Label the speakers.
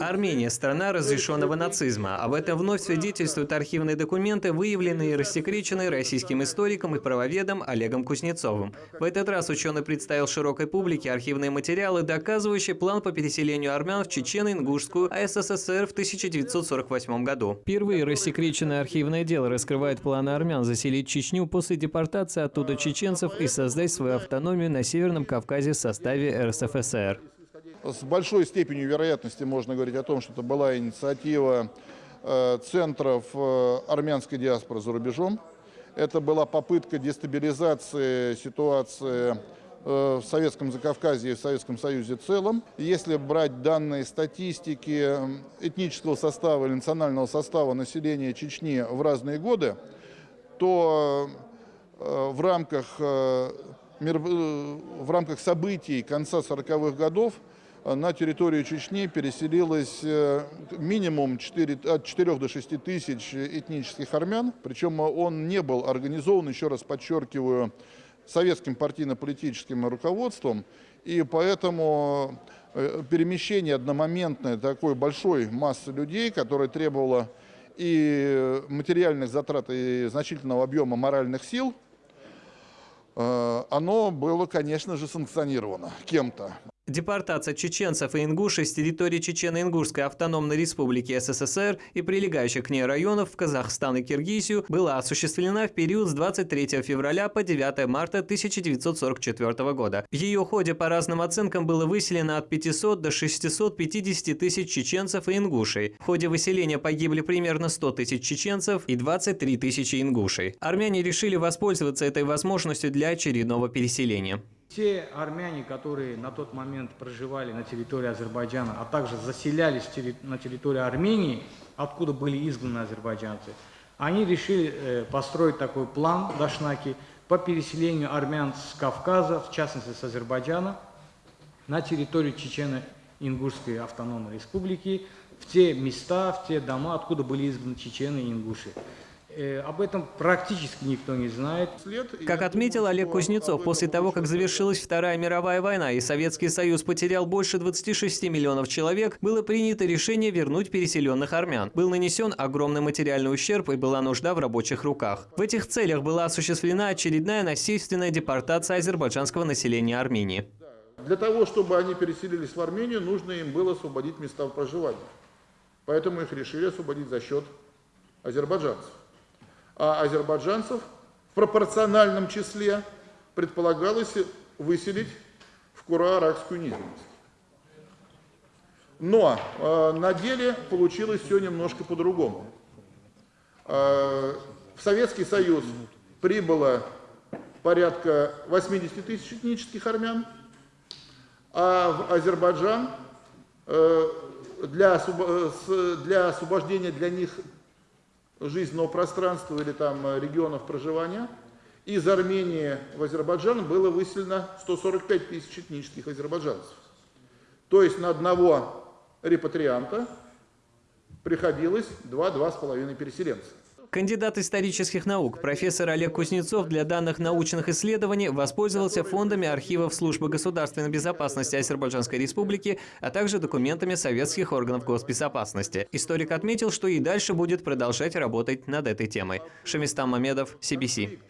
Speaker 1: Армения – страна разрешенного нацизма. Об этом вновь свидетельствуют архивные документы, выявленные и рассекреченные российским историком и правоведом Олегом Кузнецовым. В этот раз ученый представил широкой публике архивные материалы, доказывающие план по переселению армян в Чечено-Ингушскую АССР в 1948 году. Впервые рассекреченное архивное дело раскрывает планы армян заселить Чечню после депортации оттуда чеченцев и создать свою автономию на Северном Кавказе в составе РСФСР.
Speaker 2: С большой степенью вероятности можно говорить о том, что это была инициатива э, центров э, армянской диаспоры за рубежом. Это была попытка дестабилизации ситуации э, в Советском Закавказье и в Советском Союзе в целом. Если брать данные статистики этнического состава или национального состава населения Чечни в разные годы, то в рамках, в рамках событий конца 40-х годов на территорию Чечни переселилось э, минимум 4, от 4 до 6 тысяч этнических армян. Причем он не был организован, еще раз подчеркиваю, советским партийно-политическим руководством. И поэтому э, перемещение одномоментной такой большой массы людей, которое требовало и материальных затрат, и значительного объема моральных сил, э, оно было, конечно же, санкционировано кем-то.
Speaker 1: Депортация чеченцев и ингушей с территории Чечено-Ингушской автономной республики СССР и прилегающих к ней районов в Казахстан и Киргизию была осуществлена в период с 23 февраля по 9 марта 1944 года. В ее ходе по разным оценкам было выселено от 500 до 650 тысяч чеченцев и ингушей. В ходе выселения погибли примерно 100 тысяч чеченцев и 23 тысячи ингушей. Армяне решили воспользоваться этой возможностью для очередного переселения.
Speaker 3: Те армяне, которые на тот момент проживали на территории Азербайджана, а также заселялись на территории Армении, откуда были изгнаны азербайджанцы, они решили э, построить такой план Дашнаки по переселению армян с Кавказа, в частности с Азербайджана, на территорию Чечено-Ингушской автономной республики, в те места, в те дома, откуда были изгнаны чечены и ингуши. Э, об этом практически никто не знает.
Speaker 1: Как отметил Олег Кузнецов, после того, как завершилась Вторая мировая война и Советский Союз потерял больше 26 миллионов человек, было принято решение вернуть переселенных армян. Был нанесен огромный материальный ущерб и была нужда в рабочих руках. В этих целях была осуществлена очередная насильственная депортация азербайджанского населения Армении.
Speaker 2: Для того, чтобы они переселились в Армению, нужно им было освободить места проживания. Поэтому их решили освободить за счет азербайджанцев а азербайджанцев в пропорциональном числе предполагалось выселить в Кура-Аракскую низменность. Но э, на деле получилось все немножко по-другому. Э, в Советский Союз прибыло порядка 80 тысяч этнических армян, а в Азербайджан э, для, для освобождения для них жизненного пространства или там э, регионов проживания. Из Армении в Азербайджан было выселено 145 тысяч этнических азербайджанцев. То есть на одного репатрианта приходилось 2-2,5 переселенца.
Speaker 1: Кандидат исторических наук, профессор Олег Кузнецов для данных научных исследований воспользовался фондами архивов Службы государственной безопасности Азербайджанской республики, а также документами советских органов госбезопасности. Историк отметил, что и дальше будет продолжать работать над этой темой. Шамистан Мамедов, CBC.